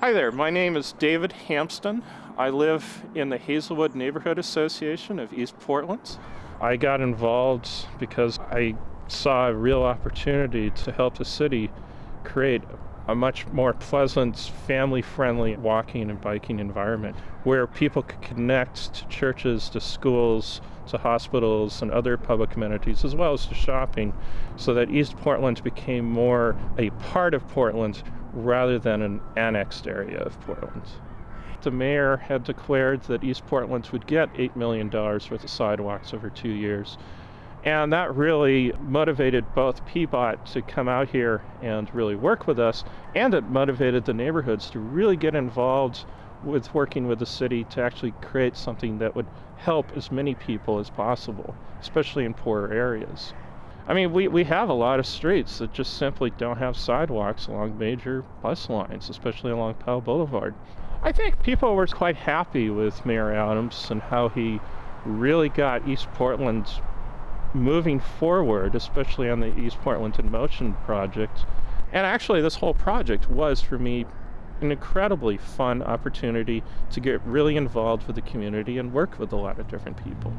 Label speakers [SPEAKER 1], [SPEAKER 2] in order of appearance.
[SPEAKER 1] Hi there, my name is David Hampsten. I live in the Hazelwood Neighborhood Association of East Portland. I got involved because I saw a real opportunity to help the city create a much more pleasant, family friendly walking and biking environment where people could connect to churches, to schools, to hospitals, and other public amenities, as well as to shopping, so that East Portland became more a part of Portland rather than an annexed area of Portland. The mayor had declared that East Portland would get $8 million worth of sidewalks over two years. And that really motivated both PBOT to come out here and really work with us, and it motivated the neighborhoods to really get involved with working with the city to actually create something that would help as many people as possible, especially in poorer areas. I mean, we, we have a lot of streets that just simply don't have sidewalks along major bus lines, especially along Powell Boulevard. I think people were quite happy with Mayor Adams and how he really got East Portland moving forward, especially on the East Portland in Motion project. And actually, this whole project was for me an incredibly fun opportunity to get really involved with the community and work with a lot of different people.